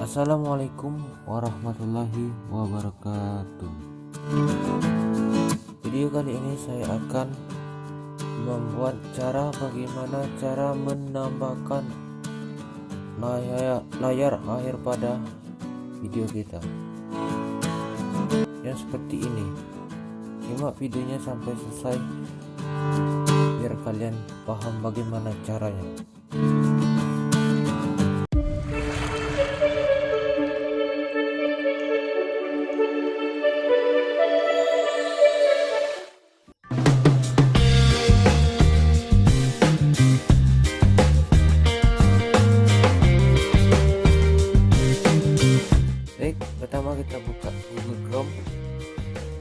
Assalamualaikum warahmatullahi wabarakatuh. Video kali ini saya akan membuat cara bagaimana cara menambahkan layar, layar akhir pada video kita. Yang seperti ini. Simak videonya sampai selesai biar kalian paham bagaimana caranya Google Chrome.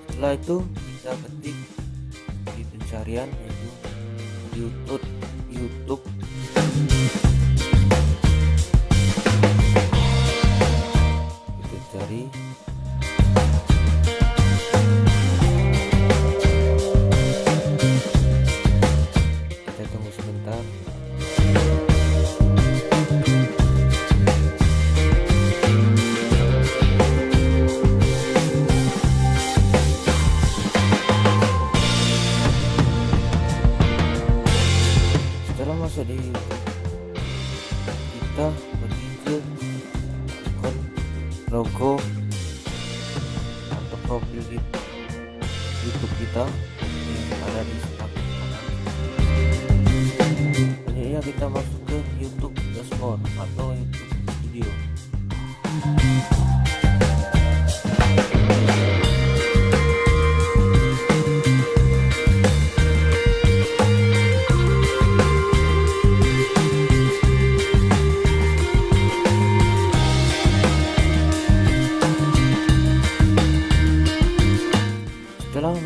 Setelah itu kita ketik di pencarian yaitu YouTube. YouTube setelah masuk di kita pergi ke ikon logo atau profil YouTube kita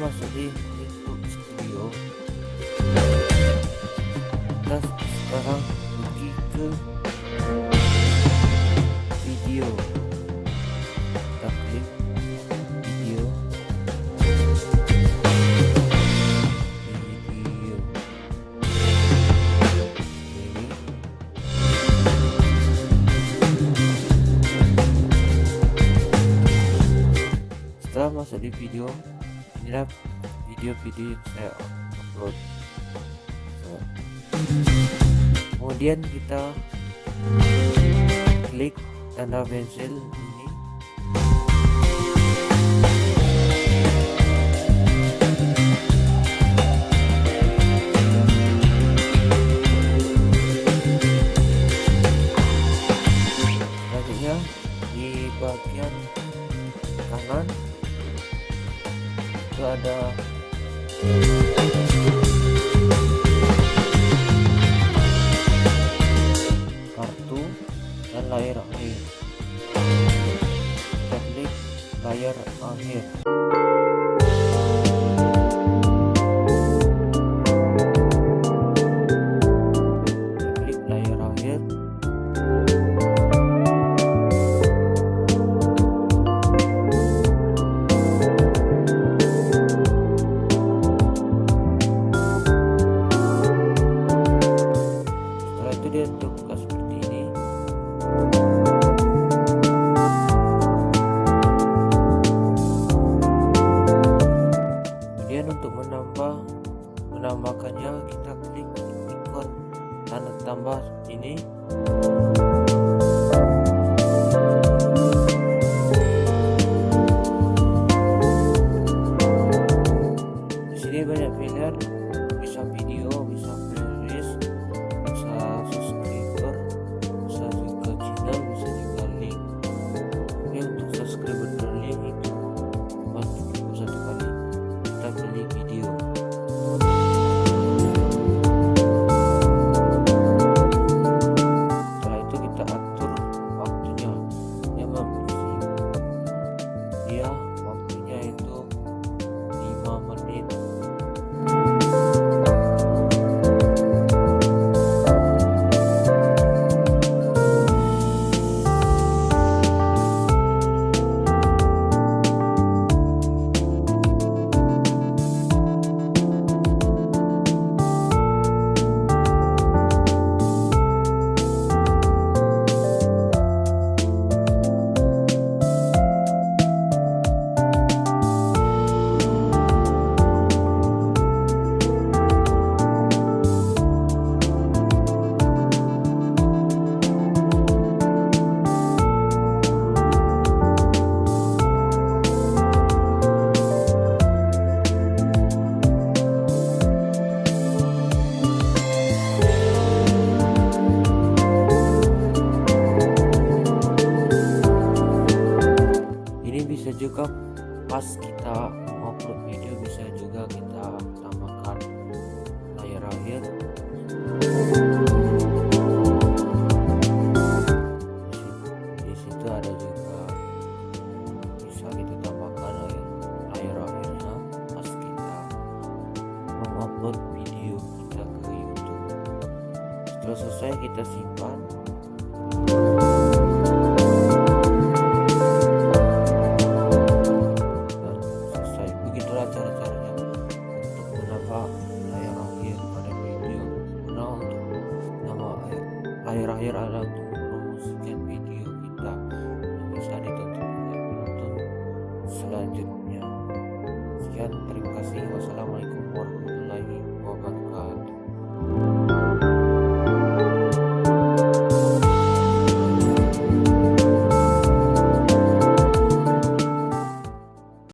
di YouTube Studio? Kita sekarang pergi ke video. Kita klik video. Video. Ini. Setelah masuk di video inilah video-video yang saya upload. So, kemudian kita klik tanda pensil itu ada kartu dan layar akhir. Kita klik layar akhir dia terbuka seperti ini. Kemudian untuk menambah menambahkannya kita klik ikon tanda tambah ini. Pas kita upload video bisa juga kita tambahkan layar akhir di situ ada juga bisa kita tambahkan layar akhirnya pas kita mengupload video kita ke YouTube. Setelah selesai kita simpan akhir ada